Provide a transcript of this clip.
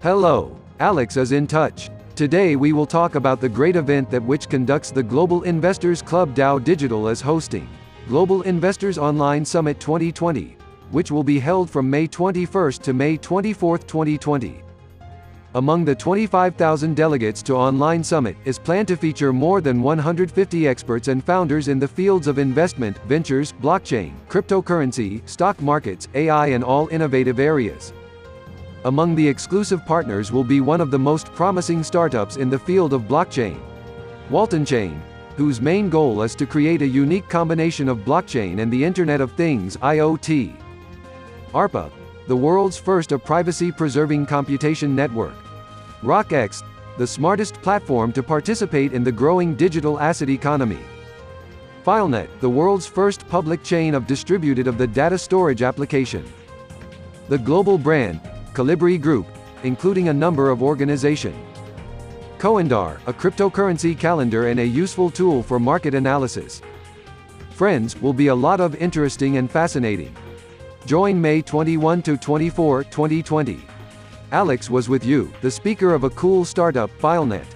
Hello, Alex is in touch. Today we will talk about the great event that which conducts the Global Investors Club Dow Digital is hosting. Global Investors Online Summit 2020, which will be held from May 21st to May 24th, 2020. Among the 25,000 delegates to Online Summit is planned to feature more than 150 experts and founders in the fields of investment, ventures, blockchain, cryptocurrency, stock markets, AI and all innovative areas. Among the exclusive partners will be one of the most promising startups in the field of blockchain. Walton Chain, whose main goal is to create a unique combination of blockchain and the Internet of Things IoT. ARPA, the world's first a privacy-preserving computation network. RockX, the smartest platform to participate in the growing digital asset economy. FileNet, the world's first public chain of distributed of the data storage application. The global brand, Colibri Group, including a number of organization. Coindar, a cryptocurrency calendar and a useful tool for market analysis. Friends, will be a lot of interesting and fascinating. Join May 21 to 24, 2020. Alex was with you, the speaker of a cool startup, FileNet.